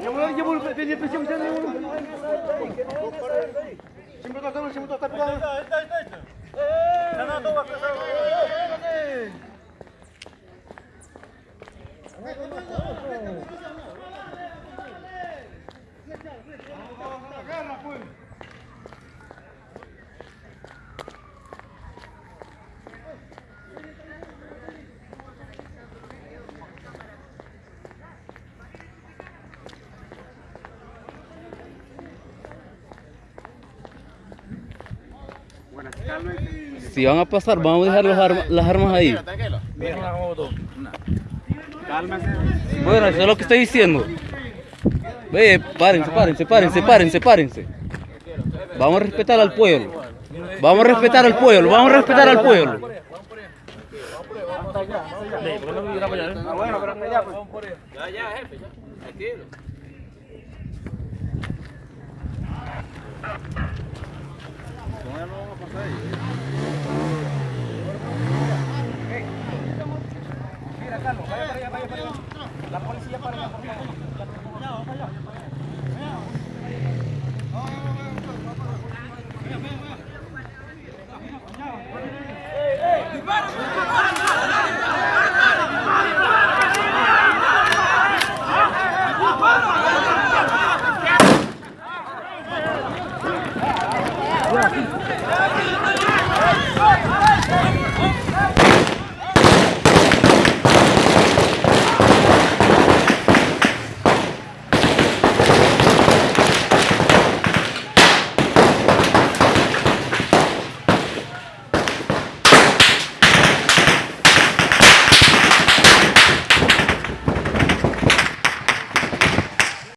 Llevo, llevo, pedi presión, ya toca, toca. Si van a pasar, vamos a dejar las armas ahí. Bueno, eso es lo que estoy diciendo. Ve, párense, párense, párense, párense, párense. Vamos a respetar al pueblo. Vamos a respetar al pueblo, vamos a respetar al pueblo. Mira, Carlos, vaya para allá, vaya para allá. La policía para allá, por favor. Yeah.